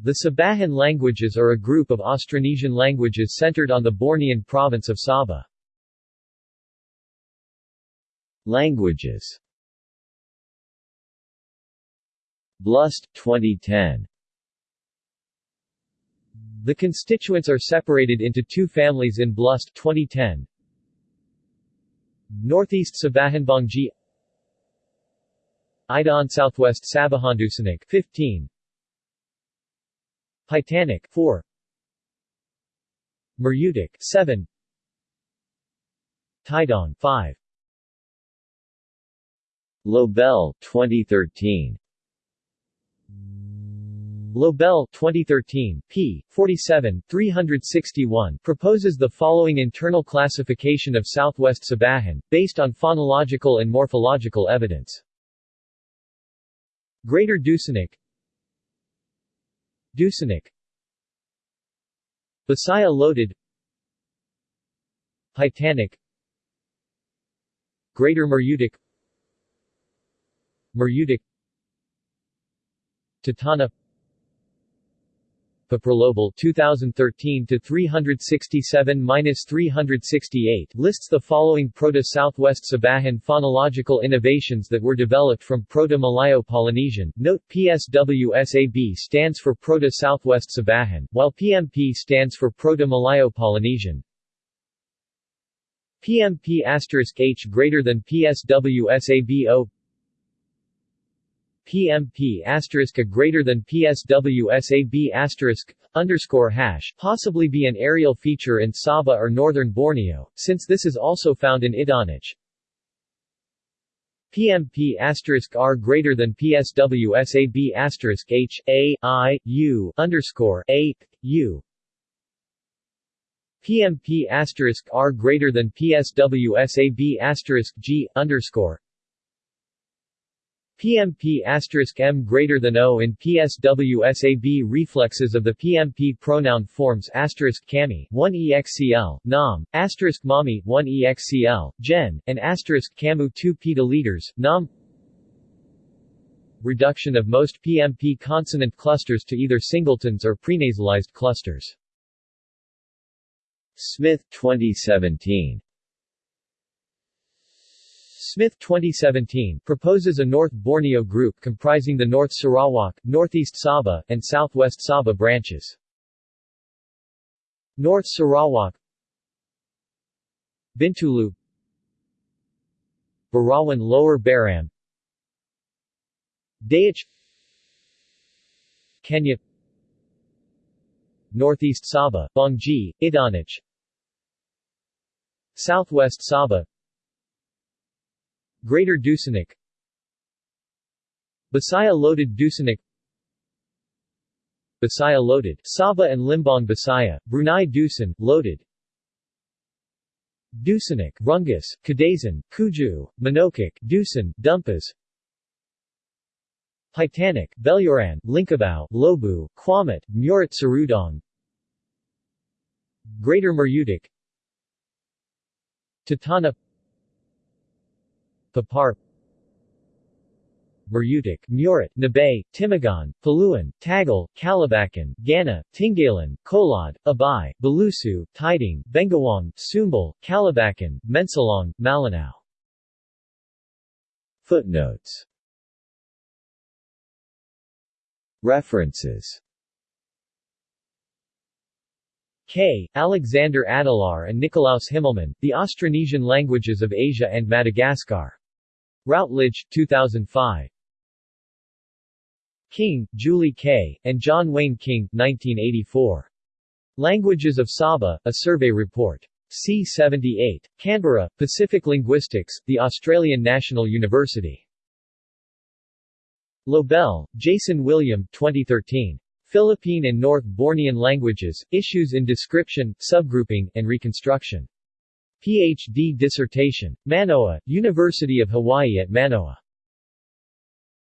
The Sabahan languages are a group of Austronesian languages centered on the Bornean province of Sabah. Languages Blust, 2010 The constituents are separated into two families in Blust 2010. Northeast Sabahanbangji Idaan Southwest Sabahan Dusunic 15 Paitanic 4 Murutic 7 Tidong 5 Lobel 2013 Lobel 2013, p. 47, 361 proposes the following internal classification of Southwest Sabahan, based on phonological and morphological evidence. Greater Dusunic Dusunic Bisaya Lotud. Paitanic. Greater Murutic Murutic Tatana Paprolobal 2013 to 367-368 lists the following Proto-Southwest Sabahan phonological innovations that were developed from Proto-Malayo-Polynesian. Note PSWSAB stands for Proto-Southwest Sabahan, while PMP stands for Proto-Malayo-Polynesian. PMP H greater than PSWSAB PMP asterisk a greater than PSWSAB asterisk underscore hash possibly be an areal feature in Sabah or northern Borneo, since this is also found in Idaanic. PMP asterisk R greater than PSWSAB asterisk H A I U underscore A U PMP asterisk R greater than PSWSAB asterisk G underscore PMP M greater than O in PSWSAB reflexes of the PMP pronoun forms asterisk kami 1 EXCL, nam, asterisk mami 1 EXCL, gen, and asterisk kamu 2 petaliters, nam Reduction of most PMP consonant clusters to either singletons or prenasalized clusters. Smith 2017 Smith 2017 proposes a North Borneo group comprising the North Sarawak, Northeast Sabah, and Southwest Sabah branches. North Sarawak Bintulu Barawan Lower Baram Dayic Kenyah Northeast Sabah, Bonggi, Idaanic Southwest Sabah Greater Dusunic Bisaya Lotud Dusunic Bisaya Lotud. Sabah and Limbang Bisaya, Brunei Dusun, Lotud. Dusunic, Rungus, Kadazan, Kuju, Manokik, Dusun, Dumpas. Paitanic, Beluran, Lingkabau, Lobu, Kuamut, Murat Sarudong Greater Murutic Tatana Papar Murutic, Murat, Nabay, Timugon, Paluan, Tagal, Kalabakan, Gana, Tingalan, Kolad, Abay, Balusu, Tidong, Bengawang, Sumbal, Kalabakan, Mensalong, Malinao. Footnotes References K. Alexander Adelaar and Nikolaus Himmelmann, The Austronesian Languages of Asia and Madagascar. Routledge, 2005. King, Julie K., and John Wayne King, 1984. Languages of Sabah, A Survey Report. C78. Canberra, Pacific Linguistics, The Australian National University. Lobel, Jason William, 2013. Philippine and North Bornean Languages, Issues in Description, Subgrouping, and Reconstruction. Ph.D. dissertation. Manoa, University of Hawaii at Manoa.